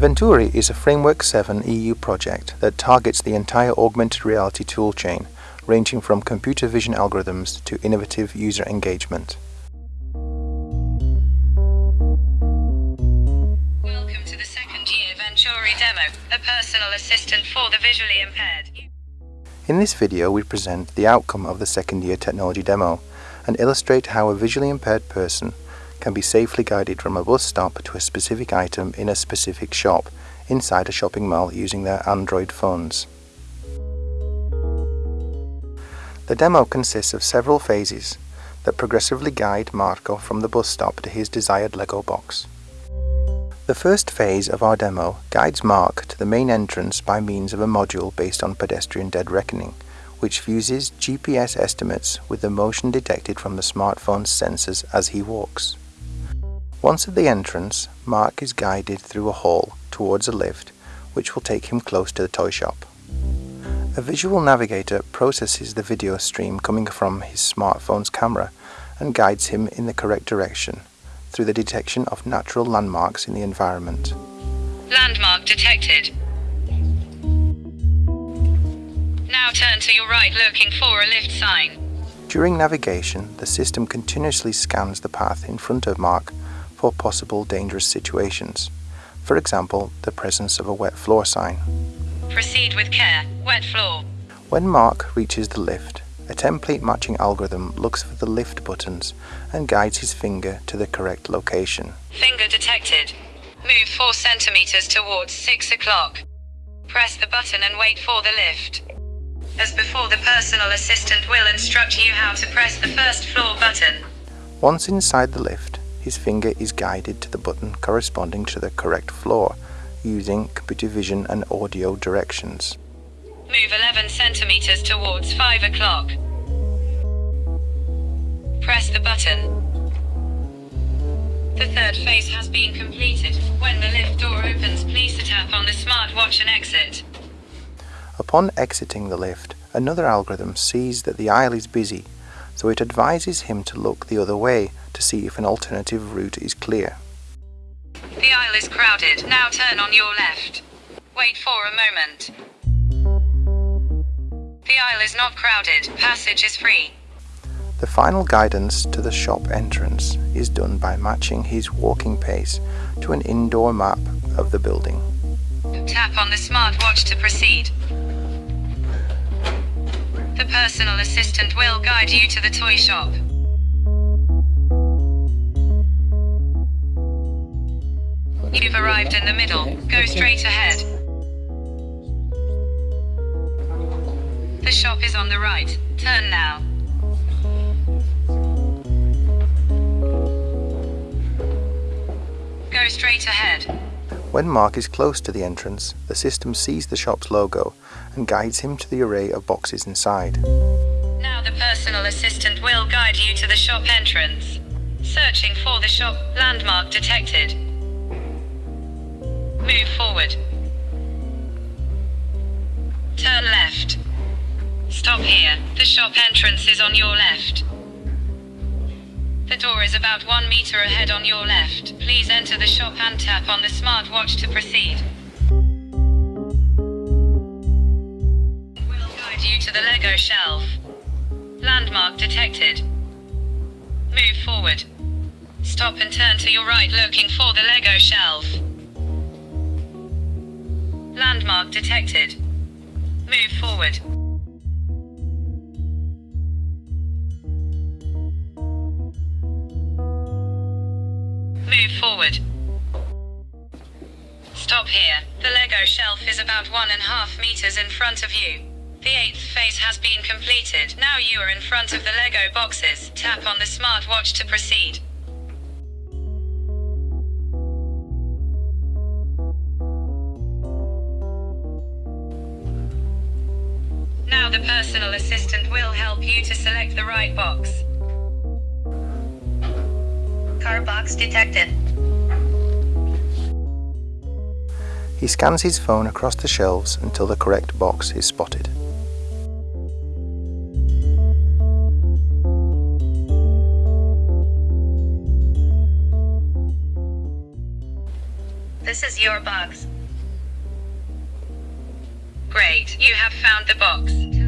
Venturi is a Framework 7 EU project that targets the entire augmented reality toolchain, ranging from computer vision algorithms to innovative user engagement. Welcome to the second year Venturi demo, a personal assistant for the visually impaired. In this video we present the outcome of the second year technology demo and illustrate how a visually impaired person can be safely guided from a bus stop to a specific item in a specific shop inside a shopping mall using their Android phones. The demo consists of several phases that progressively guide Marco from the bus stop to his desired Lego box. The first phase of our demo guides Mark to the main entrance by means of a module based on pedestrian dead reckoning, which fuses GPS estimates with the motion detected from the smartphone's sensors as he walks. Once at the entrance, Mark is guided through a hall towards a lift which will take him close to the toy shop. A visual navigator processes the video stream coming from his smartphone's camera and guides him in the correct direction through the detection of natural landmarks in the environment. Landmark detected. Now turn to your right looking for a lift sign. During navigation, the system continuously scans the path in front of Mark for possible dangerous situations. For example, the presence of a wet floor sign. Proceed with care, wet floor. When Mark reaches the lift, a template matching algorithm looks for the lift buttons and guides his finger to the correct location. Finger detected. Move 4 centimeters towards 6 o'clock. Press the button and wait for the lift. As before, the personal assistant will instruct you how to press the first floor button. Once inside the lift, his finger is guided to the button corresponding to the correct floor using computer vision and audio directions. Move 11 centimeters towards 5 o'clock. Press the button. The third phase has been completed. Upon exiting the lift, another algorithm sees that the aisle is busy, so it advises him to look the other way to see if an alternative route is clear. The aisle is crowded. Now turn on your left. Wait for a moment. The aisle is not crowded. Passage is free. The final guidance to the shop entrance is done by matching his walking pace to an indoor map of the building. Tap on the smartwatch to proceed. The personal assistant will guide you to the toy shop. You've arrived in the middle. Go straight ahead. The shop is on the right. Turn now. Go straight ahead. When Mark is close to the entrance, the system sees the shop's logo and guides him to the array of boxes inside. Now the personal assistant will guide you to the shop entrance. Searching for the shop, landmark detected. Move forward. Turn left. Stop here. The shop entrance is on your left. The door is about one meter ahead on your left. Please enter the shop and tap on the smartwatch to proceed. We'll guide you to the Lego shelf. Landmark detected. Move forward. Stop and turn to your right looking for the Lego shelf. Landmark detected. Move forward. Stop here. The Lego shelf is about one and a half meters in front of you. The eighth phase has been completed. Now you are in front of the Lego boxes. Tap on the smartwatch to proceed. Now the personal assistant will help you to select the right box. Car box detected. He scans his phone across the shelves until the correct box is spotted. This is your box. Great, you have found the box.